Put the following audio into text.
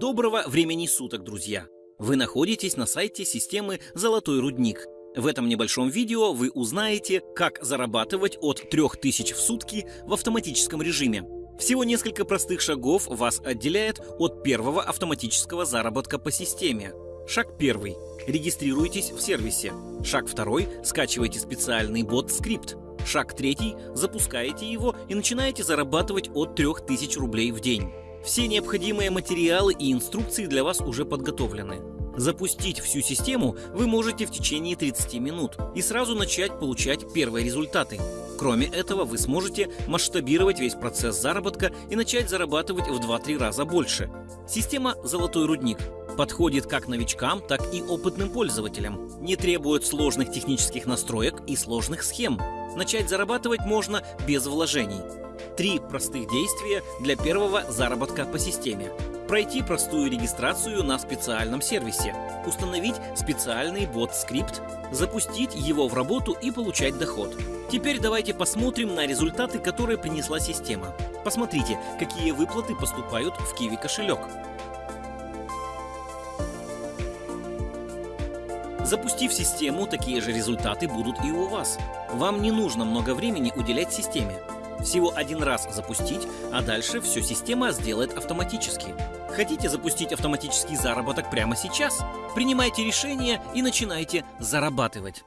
Доброго времени суток, друзья! Вы находитесь на сайте системы «Золотой рудник». В этом небольшом видео вы узнаете, как зарабатывать от 3000 в сутки в автоматическом режиме. Всего несколько простых шагов вас отделяет от первого автоматического заработка по системе. Шаг первый. Регистрируйтесь в сервисе. Шаг второй. Скачивайте специальный бот-скрипт. Шаг третий. Запускаете его и начинаете зарабатывать от 3000 рублей в день. Все необходимые материалы и инструкции для вас уже подготовлены. Запустить всю систему вы можете в течение 30 минут и сразу начать получать первые результаты. Кроме этого, вы сможете масштабировать весь процесс заработка и начать зарабатывать в 2-3 раза больше. Система «Золотой рудник» подходит как новичкам, так и опытным пользователям. Не требует сложных технических настроек и сложных схем. Начать зарабатывать можно без вложений. Три простых действия для первого заработка по системе. Пройти простую регистрацию на специальном сервисе, установить специальный бот-скрипт, запустить его в работу и получать доход. Теперь давайте посмотрим на результаты, которые принесла система. Посмотрите, какие выплаты поступают в Kiwi кошелек. Запустив систему, такие же результаты будут и у вас. Вам не нужно много времени уделять системе. Всего один раз запустить, а дальше все система сделает автоматически. Хотите запустить автоматический заработок прямо сейчас? Принимайте решение и начинайте зарабатывать.